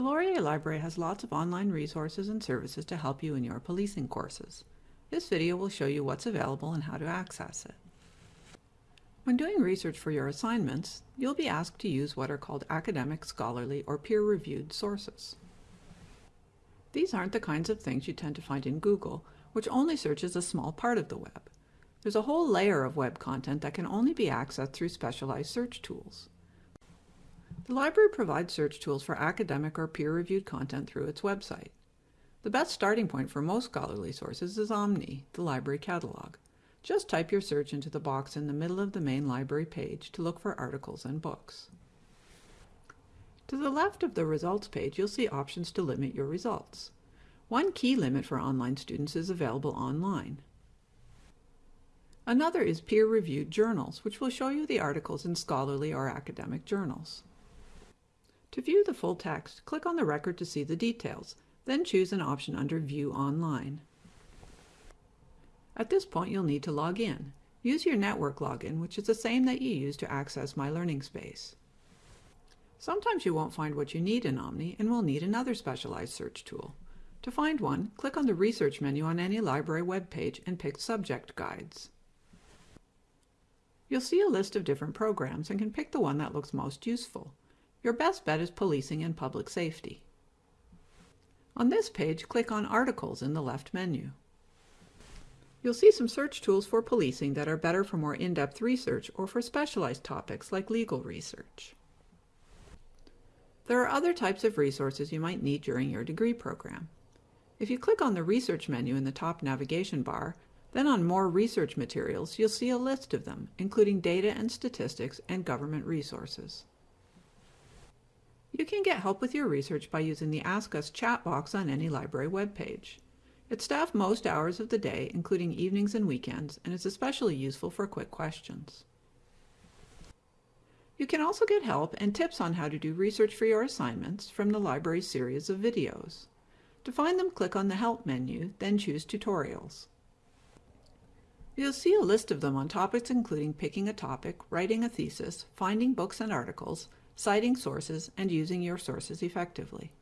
The Laurier Library has lots of online resources and services to help you in your policing courses. This video will show you what's available and how to access it. When doing research for your assignments, you'll be asked to use what are called academic, scholarly, or peer-reviewed sources. These aren't the kinds of things you tend to find in Google, which only searches a small part of the web. There's a whole layer of web content that can only be accessed through specialized search tools. The library provides search tools for academic or peer-reviewed content through its website. The best starting point for most scholarly sources is Omni, the library catalog. Just type your search into the box in the middle of the main library page to look for articles and books. To the left of the results page, you'll see options to limit your results. One key limit for online students is available online. Another is peer-reviewed journals, which will show you the articles in scholarly or academic journals. To view the full text, click on the record to see the details, then choose an option under View Online. At this point, you'll need to log in. Use your network login, which is the same that you use to access My Learning Space. Sometimes you won't find what you need in Omni and will need another specialized search tool. To find one, click on the Research menu on any library web page and pick Subject Guides. You'll see a list of different programs and can pick the one that looks most useful. Your best bet is policing and public safety. On this page, click on Articles in the left menu. You'll see some search tools for policing that are better for more in-depth research or for specialized topics like legal research. There are other types of resources you might need during your degree program. If you click on the Research menu in the top navigation bar, then on More Research Materials, you'll see a list of them, including data and statistics and government resources. You can get help with your research by using the Ask Us chat box on any library webpage. It's staffed most hours of the day, including evenings and weekends, and is especially useful for quick questions. You can also get help and tips on how to do research for your assignments from the library's series of videos. To find them, click on the Help menu, then choose Tutorials. You'll see a list of them on topics including picking a topic, writing a thesis, finding books and articles, citing sources, and using your sources effectively.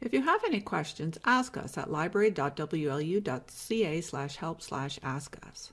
If you have any questions, ask us at library.wlu.ca help ask us.